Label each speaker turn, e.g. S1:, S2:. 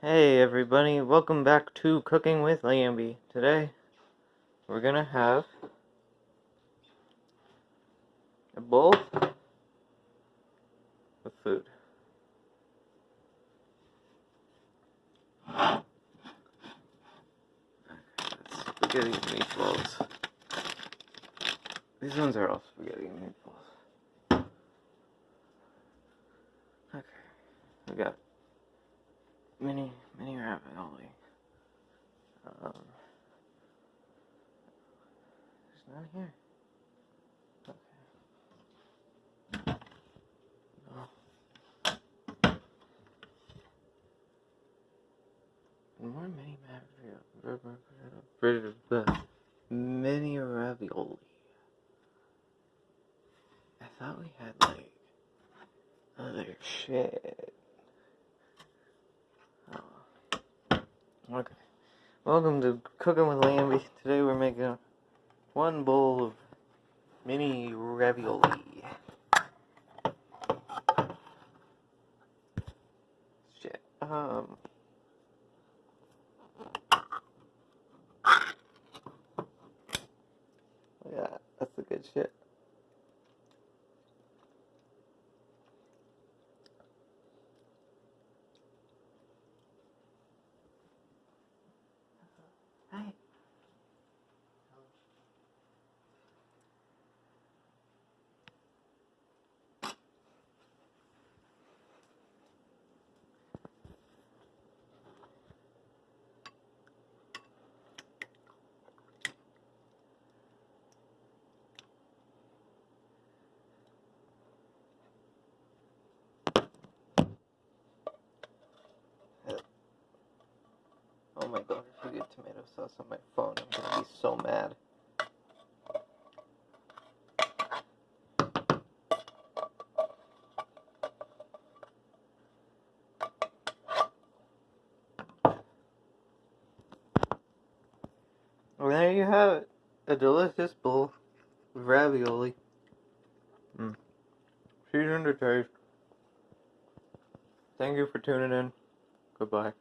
S1: Hey everybody, welcome back to Cooking with Lambie. Today we're gonna have a bowl of food. Spaghetti meatballs. These ones are all spaghetti meatballs. Okay, we got mini mini ravioli. Um, it's not here. Okay. No. More mini ravioli. Mini ravioli. I thought we had like other shit. Okay. Welcome to Cooking with Lambie. Today we're making one bowl of mini ravioli. Shit. Um. Yeah, that's the good shit. Forget tomato sauce on my phone. I'm gonna be so mad. Well, there you have it. A delicious bowl of ravioli. Mm. Seasoned to taste. Thank you for tuning in. Goodbye.